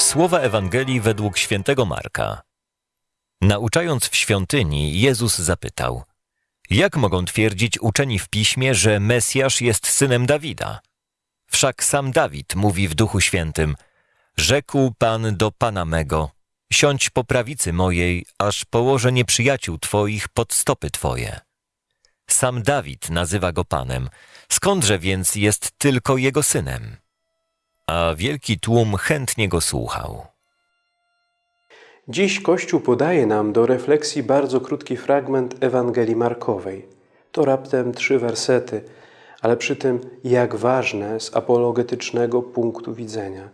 Słowa Ewangelii według świętego Marka. Nauczając w świątyni, Jezus zapytał: Jak mogą twierdzić uczeni w piśmie, że Mesjasz jest synem Dawida? Wszak sam Dawid mówi w Duchu Świętym: Rzekł Pan do Pana mego: Siądź po prawicy mojej, aż położę nieprzyjaciół Twoich pod stopy Twoje. Sam Dawid nazywa go Panem, skądże więc jest tylko jego synem? A wielki tłum chętnie go słuchał. Dziś Kościół podaje nam do refleksji bardzo krótki fragment Ewangelii Markowej. To raptem trzy wersety, ale przy tym jak ważne z apologetycznego punktu widzenia.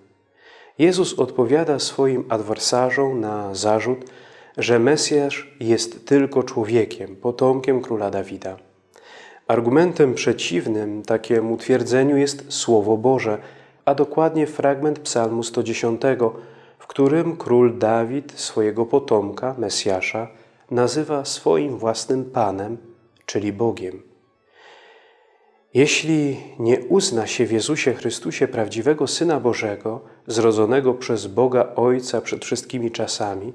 Jezus odpowiada swoim adwersarzom na zarzut, że Mesjasz jest tylko człowiekiem, potomkiem króla Dawida. Argumentem przeciwnym takiemu twierdzeniu jest Słowo Boże, a dokładnie fragment Psalmu 110, w którym król Dawid swojego potomka, Mesjasza, nazywa swoim własnym Panem, czyli Bogiem. Jeśli nie uzna się w Jezusie Chrystusie prawdziwego Syna Bożego, zrodzonego przez Boga Ojca przed wszystkimi czasami,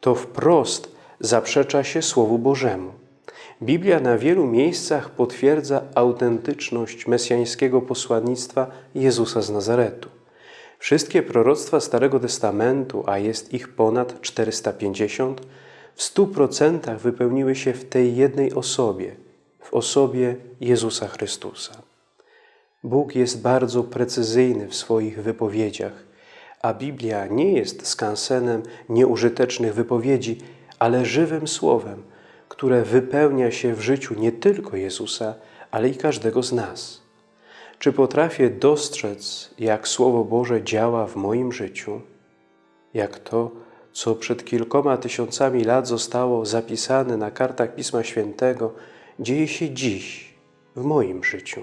to wprost zaprzecza się Słowu Bożemu. Biblia na wielu miejscach potwierdza autentyczność mesjańskiego posłannictwa Jezusa z Nazaretu. Wszystkie proroctwa Starego Testamentu, a jest ich ponad 450, w stu procentach wypełniły się w tej jednej osobie, w osobie Jezusa Chrystusa. Bóg jest bardzo precyzyjny w swoich wypowiedziach, a Biblia nie jest skansenem nieużytecznych wypowiedzi, ale żywym słowem, które wypełnia się w życiu nie tylko Jezusa, ale i każdego z nas. Czy potrafię dostrzec, jak Słowo Boże działa w moim życiu? Jak to, co przed kilkoma tysiącami lat zostało zapisane na kartach Pisma Świętego, dzieje się dziś w moim życiu?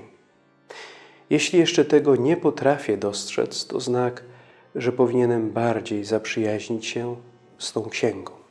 Jeśli jeszcze tego nie potrafię dostrzec, to znak, że powinienem bardziej zaprzyjaźnić się z tą księgą.